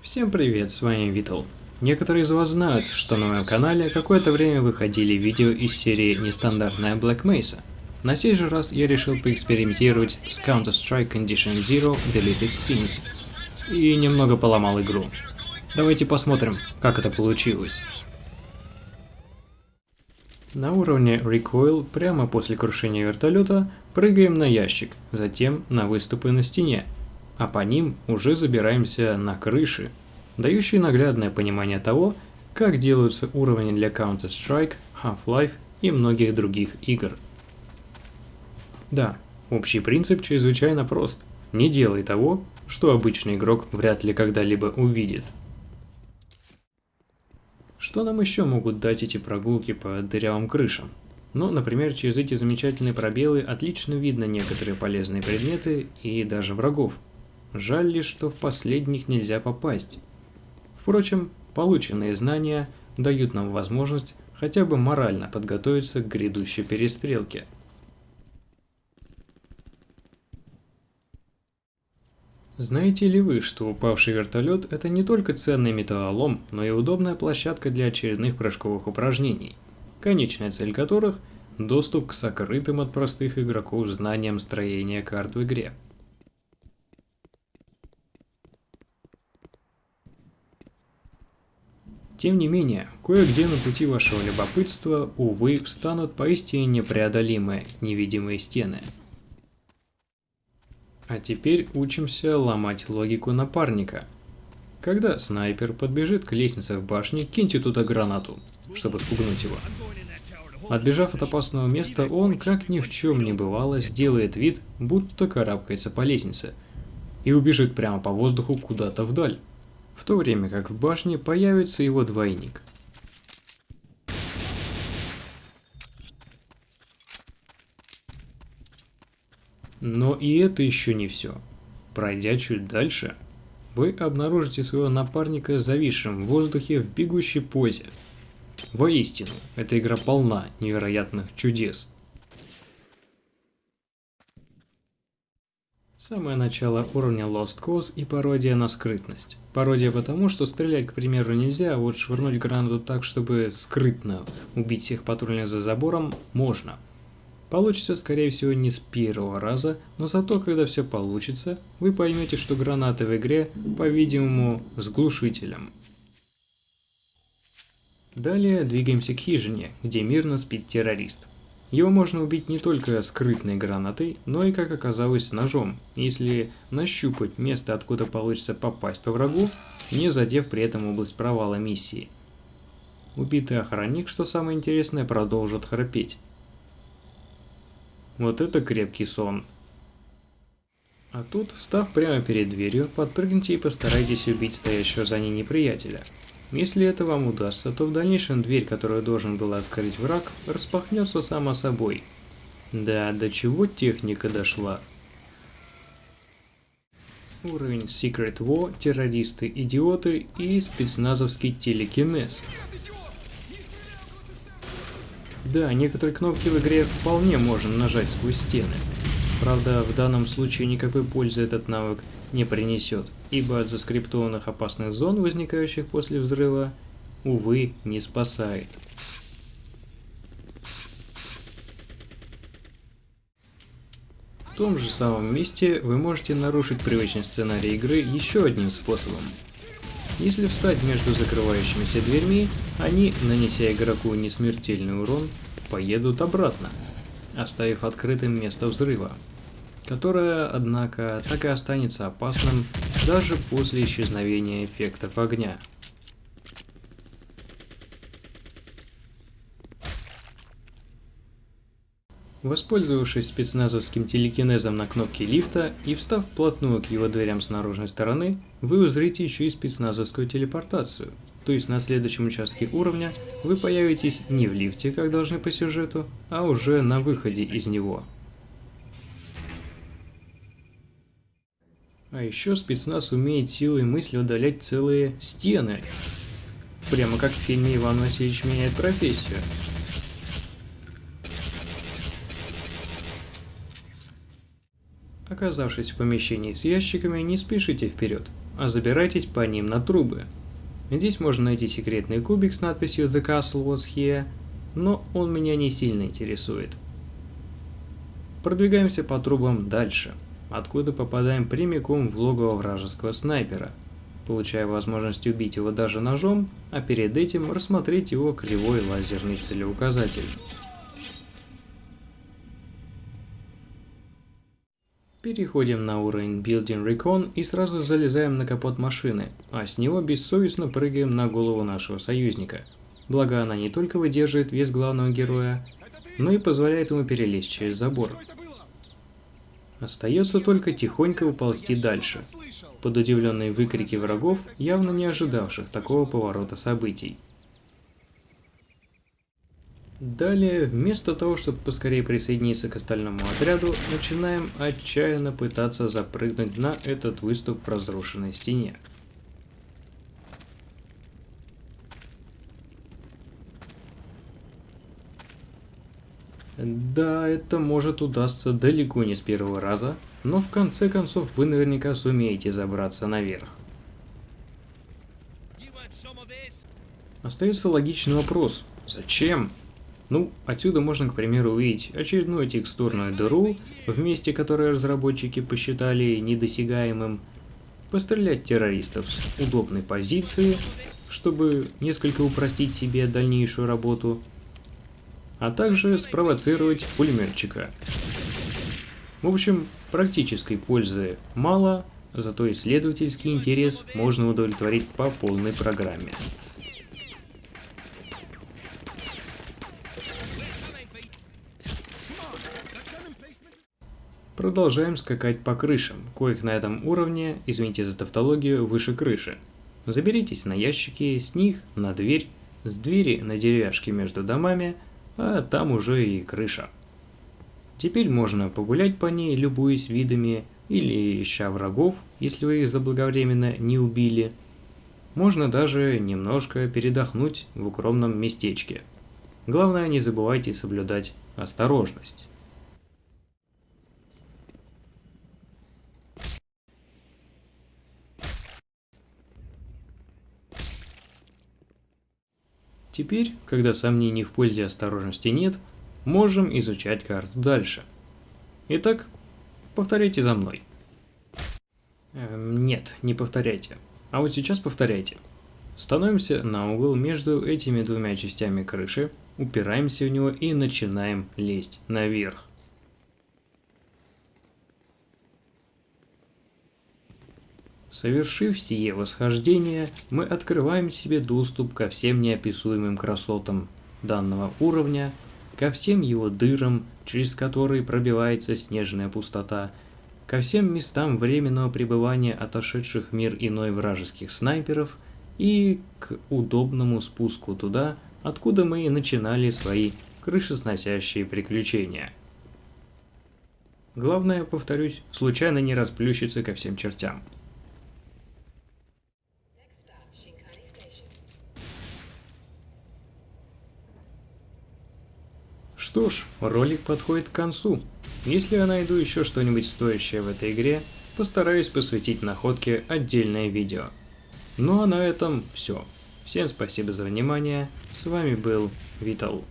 Всем привет, с вами Витал. Некоторые из вас знают, что на моем канале какое-то время выходили видео из серии «Нестандартная Black Mesa». На сей же раз я решил поэкспериментировать с Counter-Strike Condition Zero Deleted Scenes и немного поломал игру. Давайте посмотрим, как это получилось. На уровне Recoil прямо после крушения вертолета прыгаем на ящик, затем на выступы на стене, а по ним уже забираемся на крыши, дающие наглядное понимание того, как делаются уровни для Counter-Strike, Half-Life и многих других игр. Да, общий принцип чрезвычайно прост. Не делай того, что обычный игрок вряд ли когда-либо увидит. Что нам еще могут дать эти прогулки по дырявым крышам? Ну, например, через эти замечательные пробелы отлично видно некоторые полезные предметы и даже врагов. Жаль лишь, что в последних нельзя попасть. Впрочем, полученные знания дают нам возможность хотя бы морально подготовиться к грядущей перестрелке. Знаете ли вы, что упавший вертолет – это не только ценный металлолом, но и удобная площадка для очередных прыжковых упражнений, конечная цель которых – доступ к сокрытым от простых игроков знаниям строения карт в игре. Тем не менее, кое-где на пути вашего любопытства, увы, встанут поистине непреодолимые невидимые стены – а теперь учимся ломать логику напарника. Когда снайпер подбежит к лестнице в башне, киньте туда гранату, чтобы спугнуть его. Отбежав от опасного места, он, как ни в чем не бывало, сделает вид, будто карабкается по лестнице, и убежит прямо по воздуху куда-то вдаль, в то время как в башне появится его двойник – Но и это еще не все. Пройдя чуть дальше, вы обнаружите своего напарника зависшим в воздухе в бегущей позе. Воистину, эта игра полна невероятных чудес. Самое начало уровня Lost Cause и пародия на скрытность. Пародия потому, что стрелять, к примеру, нельзя, а вот швырнуть гранату так, чтобы скрытно убить всех патрульных за забором, можно – Получится, скорее всего, не с первого раза, но зато, когда все получится, вы поймете, что гранаты в игре, по-видимому, с глушителем. Далее двигаемся к хижине, где мирно спит террорист. Его можно убить не только скрытной гранатой, но и, как оказалось, ножом, если нащупать место, откуда получится попасть по врагу, не задев при этом область провала миссии. Убитый охранник, что самое интересное, продолжит храпеть. Вот это крепкий сон. А тут, встав прямо перед дверью, подпрыгните и постарайтесь убить стоящего за ней неприятеля. Если это вам удастся, то в дальнейшем дверь, которую должен был открыть враг, распахнется само собой. Да, до чего техника дошла. Уровень Secret War, террористы, идиоты и спецназовский телекинез. Да, некоторые кнопки в игре вполне можно нажать сквозь стены. Правда, в данном случае никакой пользы этот навык не принесет, ибо от заскриптованных опасных зон, возникающих после взрыва, увы, не спасает. В том же самом месте вы можете нарушить привычный сценарий игры еще одним способом – если встать между закрывающимися дверьми, они, нанеся игроку несмертельный урон, поедут обратно, оставив открытым место взрыва, которое, однако, так и останется опасным даже после исчезновения эффектов огня. Воспользовавшись спецназовским телекинезом на кнопке лифта и встав вплотную к его дверям с наружной стороны, вы узрите еще и спецназовскую телепортацию. То есть на следующем участке уровня вы появитесь не в лифте, как должны по сюжету, а уже на выходе из него. А еще спецназ умеет силой мысли удалять целые стены. Прямо как в фильме «Иван Васильевич меняет профессию». Оказавшись в помещении с ящиками, не спешите вперед. а забирайтесь по ним на трубы. Здесь можно найти секретный кубик с надписью «The castle was here», но он меня не сильно интересует. Продвигаемся по трубам дальше, откуда попадаем прямиком в логово вражеского снайпера, получая возможность убить его даже ножом, а перед этим рассмотреть его кривой лазерный целеуказатель. Переходим на уровень Building Recon и сразу залезаем на капот машины, а с него бессовестно прыгаем на голову нашего союзника. Благо она не только выдерживает вес главного героя, но и позволяет ему перелезть через забор. Остается только тихонько уползти дальше, под удивленные выкрики врагов, явно не ожидавших такого поворота событий. Далее, вместо того, чтобы поскорее присоединиться к остальному отряду, начинаем отчаянно пытаться запрыгнуть на этот выступ в разрушенной стене. Да, это может удастся далеко не с первого раза, но в конце концов вы наверняка сумеете забраться наверх. Остается логичный вопрос. Зачем? Ну, отсюда можно, к примеру, увидеть очередную текстурную дыру в месте, которое разработчики посчитали недосягаемым, пострелять террористов с удобной позиции, чтобы несколько упростить себе дальнейшую работу, а также спровоцировать пулеметчика. В общем, практической пользы мало, зато исследовательский интерес можно удовлетворить по полной программе. Продолжаем скакать по крышам, коих на этом уровне, извините за тавтологию, выше крыши. Заберитесь на ящики, с них на дверь, с двери на деревяшки между домами, а там уже и крыша. Теперь можно погулять по ней, любуясь видами, или ища врагов, если вы их заблаговременно не убили. Можно даже немножко передохнуть в укромном местечке. Главное, не забывайте соблюдать осторожность. Теперь, когда сомнений в пользе осторожности нет, можем изучать карту дальше. Итак, повторяйте за мной. Эм, нет, не повторяйте. А вот сейчас повторяйте. Становимся на угол между этими двумя частями крыши, упираемся в него и начинаем лезть наверх. Совершив сие восхождение, мы открываем себе доступ ко всем неописуемым красотам данного уровня, ко всем его дырам, через которые пробивается снежная пустота, ко всем местам временного пребывания отошедших в мир иной вражеских снайперов и к удобному спуску туда, откуда мы и начинали свои крышесносящие приключения. Главное, повторюсь, случайно не расплющиться ко всем чертям. Что ж, ролик подходит к концу. Если я найду еще что-нибудь стоящее в этой игре, постараюсь посвятить находке отдельное видео. Ну а на этом все. Всем спасибо за внимание, с вами был Витал.